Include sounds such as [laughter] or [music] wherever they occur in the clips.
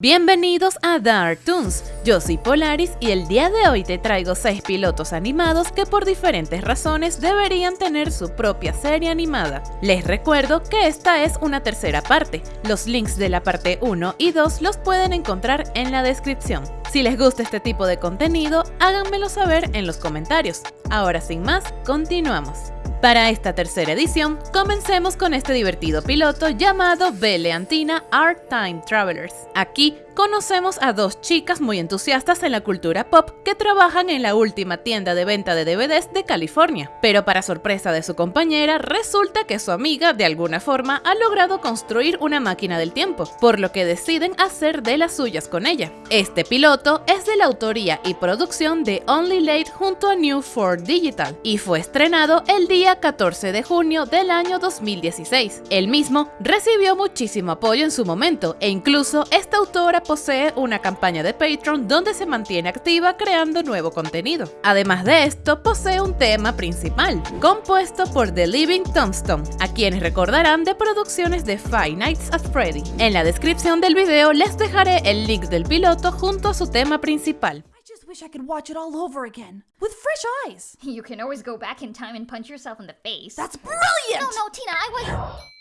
Bienvenidos a Dark Toons, yo soy Polaris y el día de hoy te traigo 6 pilotos animados que por diferentes razones deberían tener su propia serie animada. Les recuerdo que esta es una tercera parte, los links de la parte 1 y 2 los pueden encontrar en la descripción. Si les gusta este tipo de contenido, háganmelo saber en los comentarios. Ahora sin más, continuamos. Para esta tercera edición, comencemos con este divertido piloto llamado Beleantina Art Time Travelers. Aquí conocemos a dos chicas muy entusiastas en la cultura pop que trabajan en la última tienda de venta de DVDs de California. Pero para sorpresa de su compañera, resulta que su amiga de alguna forma ha logrado construir una máquina del tiempo, por lo que deciden hacer de las suyas con ella. Este piloto es de la autoría y producción de Only Late junto a New 4 Digital y fue estrenado el día 14 de junio del año 2016. El mismo recibió muchísimo apoyo en su momento e incluso esta autora posee una campaña de Patreon donde se mantiene activa creando nuevo contenido. Además de esto, posee un tema principal, compuesto por The Living Tombstone, a quienes recordarán de producciones de Five Nights at Freddy. En la descripción del video les dejaré el link del piloto junto a su tema principal. wish I could watch it all over again with fresh eyes. You can always go back in time and punch yourself in the face. That's brilliant! No, no, Tina, I was.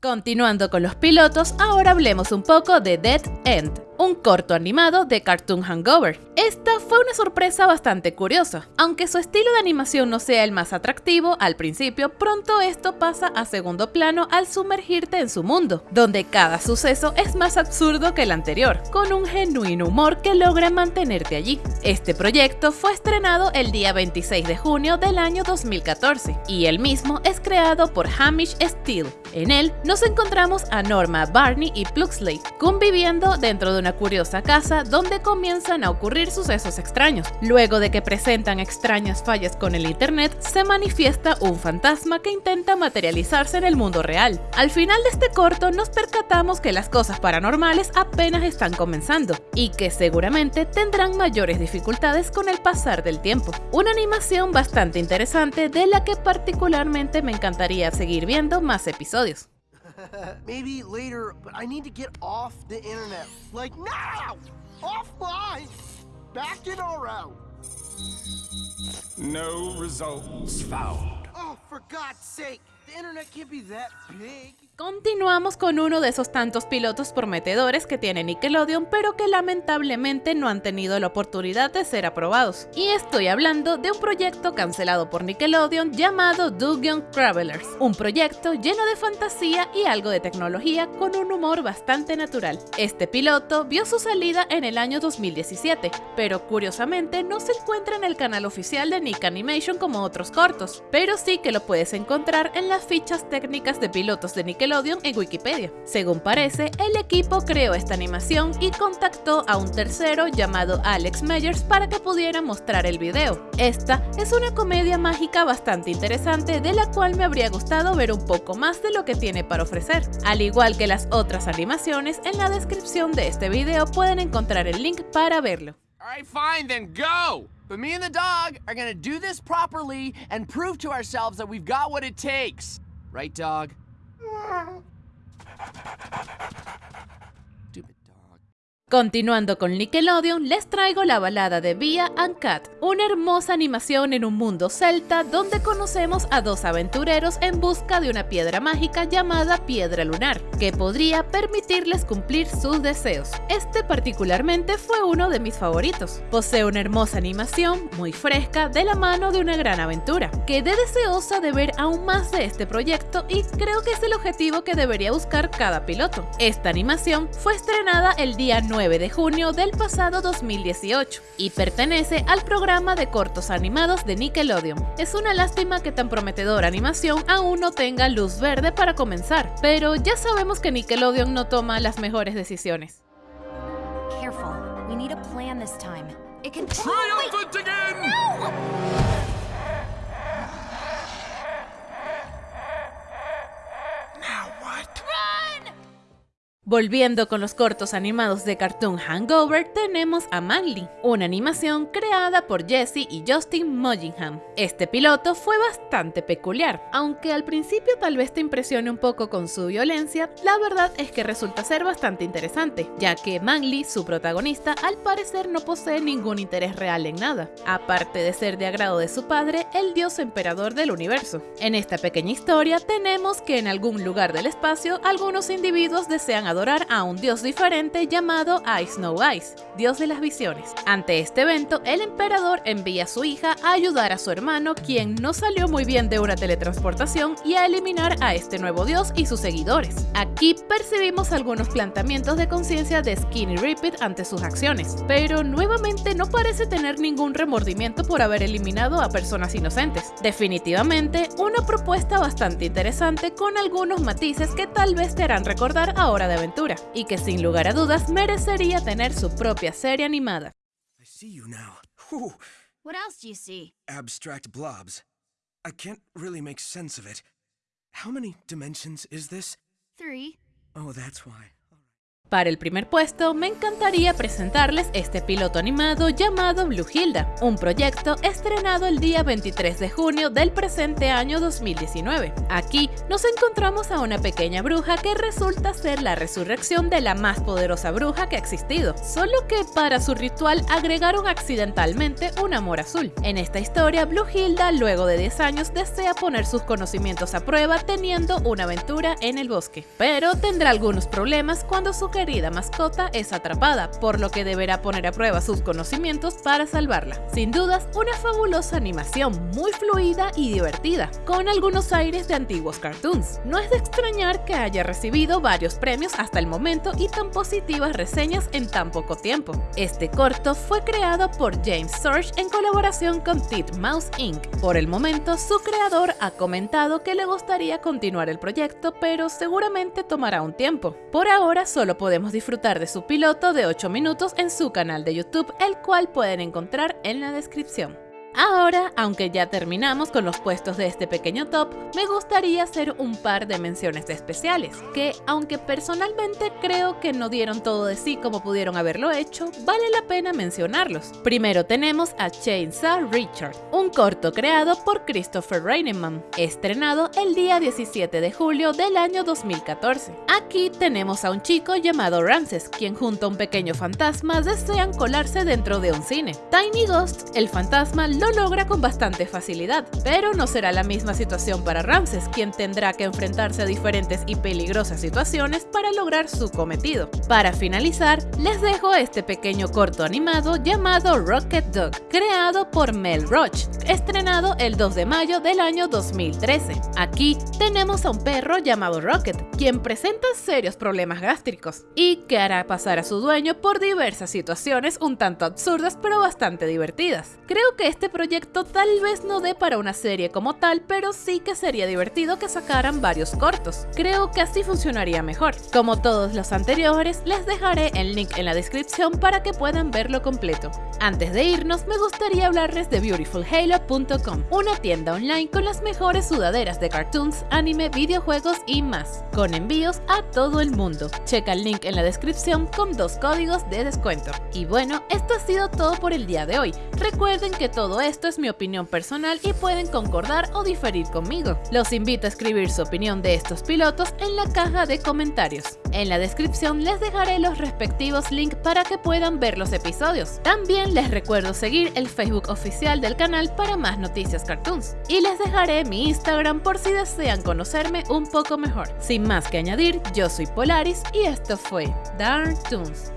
Continuando con los pilotos, ahora hablemos un poco de Dead End un corto animado de Cartoon Hangover. Esta fue una sorpresa bastante curiosa. Aunque su estilo de animación no sea el más atractivo al principio, pronto esto pasa a segundo plano al sumergirte en su mundo, donde cada suceso es más absurdo que el anterior, con un genuino humor que logra mantenerte allí. Este proyecto fue estrenado el día 26 de junio del año 2014 y el mismo es creado por Hamish Steele. En él nos encontramos a Norma, Barney y Pluxley conviviendo dentro de una curiosa casa donde comienzan a ocurrir sucesos extraños. Luego de que presentan extrañas fallas con el internet, se manifiesta un fantasma que intenta materializarse en el mundo real. Al final de este corto nos percatamos que las cosas paranormales apenas están comenzando y que seguramente tendrán mayores dificultades con el pasar del tiempo. Una animación bastante interesante de la que particularmente me encantaría seguir viendo más episodios. [laughs] Maybe later, but I need to get off the internet. Like now! Offline! Back in out? No results found. Oh, for God's sake! The internet can't be that big. Continuamos con uno de esos tantos pilotos prometedores que tiene Nickelodeon, pero que lamentablemente no han tenido la oportunidad de ser aprobados. Y estoy hablando de un proyecto cancelado por Nickelodeon llamado Dungeon Travelers, un proyecto lleno de fantasía y algo de tecnología con un humor bastante natural. Este piloto vio su salida en el año 2017, pero curiosamente no se encuentra en el canal oficial de Nick Animation como otros cortos, pero sí que lo puedes encontrar en las fichas técnicas de pilotos de Nickelodeon en Wikipedia. Según parece, el equipo creó esta animación y contactó a un tercero llamado Alex Meyers para que pudiera mostrar el video. Esta es una comedia mágica bastante interesante de la cual me habría gustado ver un poco más de lo que tiene para ofrecer. Al igual que las otras animaciones, en la descripción de este video pueden encontrar el link para verlo. Alright, fine, then go! But me and the dog are gonna do this properly and prove to ourselves that we've got what it takes. Right, dog? Stupid [laughs] dog. Continuando con Nickelodeon, les traigo la balada de Via and Cat, una hermosa animación en un mundo celta donde conocemos a dos aventureros en busca de una piedra mágica llamada Piedra Lunar, que podría permitirles cumplir sus deseos. Este particularmente fue uno de mis favoritos. Posee una hermosa animación, muy fresca, de la mano de una gran aventura. Quedé deseosa de ver aún más de este proyecto y creo que es el objetivo que debería buscar cada piloto. Esta animación fue estrenada el día 9 9 de junio del pasado 2018 y pertenece al programa de cortos animados de Nickelodeon. Es una lástima que tan prometedora animación aún no tenga luz verde para comenzar, pero ya sabemos que Nickelodeon no toma las mejores decisiones. Careful. We need a plan this time. It can Triumphant again! Now Volviendo con los cortos animados de Cartoon Hangover, tenemos a Manly, una animación creada por Jesse y Justin Mullingham. Este piloto fue bastante peculiar, aunque al principio tal vez te impresione un poco con su violencia, la verdad es que resulta ser bastante interesante, ya que Manly, su protagonista, al parecer no posee ningún interés real en nada, aparte de ser de agrado de su padre, el dios emperador del universo. En esta pequeña historia tenemos que en algún lugar del espacio algunos individuos desean a un dios diferente llamado Ice Snow Ice, dios de las visiones. Ante este evento, el emperador envía a su hija a ayudar a su hermano, quien no salió muy bien de una teletransportación, y a eliminar a este nuevo dios y sus seguidores. Aquí percibimos algunos planteamientos de conciencia de Skinny Repeat ante sus acciones, pero nuevamente no parece tener ningún remordimiento por haber eliminado a personas inocentes. Definitivamente, una propuesta bastante interesante con algunos matices que tal vez te harán recordar a Hora de Aventura y que sin lugar a dudas merecería tener su propia serie animada. I see you now. Whew. What else do you see? Abstract blobs. I can't really make sense of it. How many dimensions is this? Three. Oh, that's why. Para el primer puesto, me encantaría presentarles este piloto animado llamado Blue Hilda, un proyecto estrenado el día 23 de junio del presente año 2019. Aquí nos encontramos a una pequeña bruja que resulta ser la resurrección de la más poderosa bruja que ha existido, solo que para su ritual agregaron accidentalmente un amor azul. En esta historia, Blue Hilda, luego de 10 años, desea poner sus conocimientos a prueba teniendo una aventura en el bosque, pero tendrá algunos problemas cuando su querida mascota es atrapada, por lo que deberá poner a prueba sus conocimientos para salvarla. Sin dudas, una fabulosa animación muy fluida y divertida, con algunos aires de antiguos cartoons. No es de extrañar que haya recibido varios premios hasta el momento y tan positivas reseñas en tan poco tiempo. Este corto fue creado por James Surge en colaboración con Mouse Inc. Por el momento, su creador ha comentado que le gustaría continuar el proyecto, pero seguramente tomará un tiempo. Por ahora solo podemos disfrutar de su piloto de 8 minutos en su canal de YouTube, el cual pueden encontrar en la descripción. Ahora, aunque ya terminamos con los puestos de este pequeño top, me gustaría hacer un par de menciones especiales, que aunque personalmente creo que no dieron todo de sí como pudieron haberlo hecho, vale la pena mencionarlos. Primero tenemos a Chainsaw Richard, un corto creado por Christopher Reinemann, estrenado el día 17 de julio del año 2014. Aquí tenemos a un chico llamado Ramses, quien junto a un pequeño fantasma desean colarse dentro de un cine. Tiny Ghost, el fantasma, lo logra con bastante facilidad, pero no será la misma situación para Ramses, quien tendrá que enfrentarse a diferentes y peligrosas situaciones para lograr su cometido. Para finalizar, les dejo este pequeño corto animado llamado Rocket Dog, creado por Mel Roach, estrenado el 2 de mayo del año 2013. Aquí tenemos a un perro llamado Rocket, quien presenta serios problemas gástricos y que hará pasar a su dueño por diversas situaciones un tanto absurdas pero bastante divertidas. Creo que este proyecto tal vez no dé para una serie como tal, pero sí que sería divertido que sacaran varios cortos. Creo que así funcionaría mejor. Como todos los anteriores, les dejaré el link en la descripción para que puedan verlo completo. Antes de irnos, me gustaría hablarles de Una tienda online con las mejores sudaderas de cartoons, anime, videojuegos y más, con envíos a todo el mundo. Checa el link en la descripción con dos códigos de descuento. Y bueno, esto ha sido todo por el día de hoy. Recuerden que todo esto es mi opinión personal y pueden concordar o diferir conmigo. Los invito a escribir su opinión de estos pilotos en la caja de comentarios. En la descripción les dejaré los respectivos links para que puedan ver los episodios. También les recuerdo seguir el Facebook oficial del canal para más noticias cartoons. Y les dejaré mi Instagram por si desean conocerme un poco mejor. Sin más que añadir, yo soy Polaris y esto fue Dark Toons.